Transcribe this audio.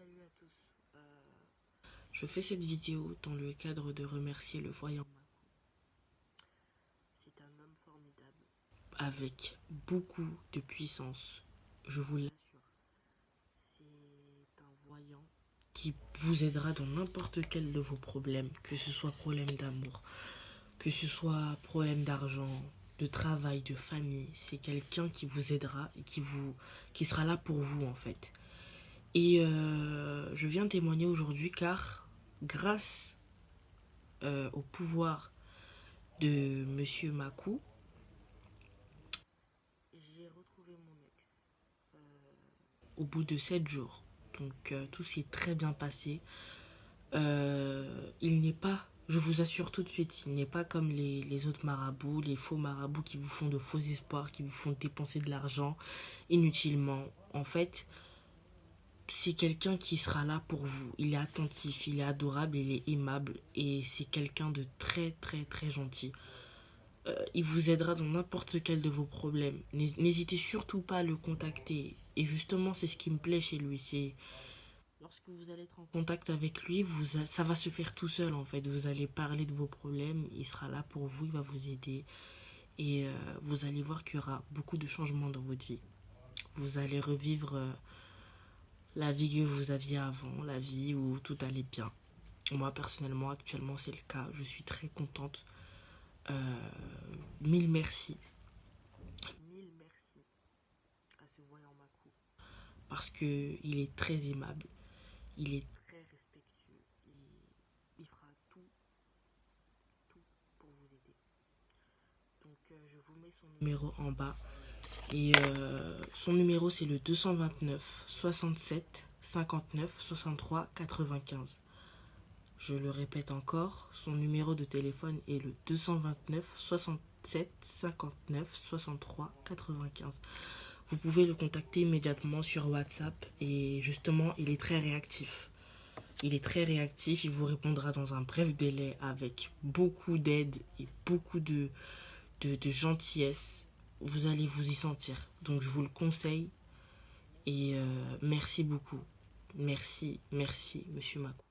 Salut à tous. Euh, je fais cette vidéo dans le cadre de remercier le voyant C'est un homme formidable. Avec beaucoup de puissance. Je vous l'assure. C'est un voyant qui vous aidera dans n'importe quel de vos problèmes. Que ce soit problème d'amour, que ce soit problème d'argent, de travail, de famille. C'est quelqu'un qui vous aidera et qui, vous, qui sera là pour vous en fait. Et euh, je viens témoigner aujourd'hui car grâce euh, au pouvoir de Monsieur Makou, j'ai retrouvé mon ex euh, au bout de 7 jours. Donc tout s'est très bien passé. il n'est pas, je vous assure tout de suite, il n'est pas comme les, les, autres marabouts, les faux marabouts qui vous font de faux espoirs, qui vous font dépenser de l'argent inutilement. En fait, c'est quelqu'un qui sera là pour vous. Il est attentif, il est adorable, il est aimable et c'est quelqu'un de très très très gentil. Euh, il vous aidera dans n'importe quel de vos problèmes. N'hésitez surtout pas à le contacter. Et justement, c'est ce qui me plaît chez lui. C'est lorsque vous allez être en contact avec lui, vous ça va se faire tout seul en fait. Vous allez parler de vos problèmes, il sera là pour vous, il va vous aider. Et euh, vous allez voir qu'il y aura beaucoup de changements dans votre vie. Vous allez revivre... Euh, la vie que vous aviez avant, la vie où tout allait bien. Moi, personnellement, actuellement, c'est le cas. Je suis très contente. Euh, mille merci. Mille merci à ce voyant. Parce qu'il est très aimable. Il est très respectueux. Il, fera tout, tout pour vous aider. Donc, euh, je vous mets son numéro en bas. Et euh, son numéro, c'est le 229 67 59 63 95. Je le répète encore, son numéro de téléphone est le 229 67 59 63 95. Vous pouvez le contacter immédiatement sur WhatsApp et justement, il est très réactif. Il est très réactif, il vous répondra dans un bref délai avec beaucoup d'aide et beaucoup de, de, gentillesse vous allez vous y sentir. Donc je vous le conseille. Et euh, merci beaucoup. Merci, merci, Monsieur Macron.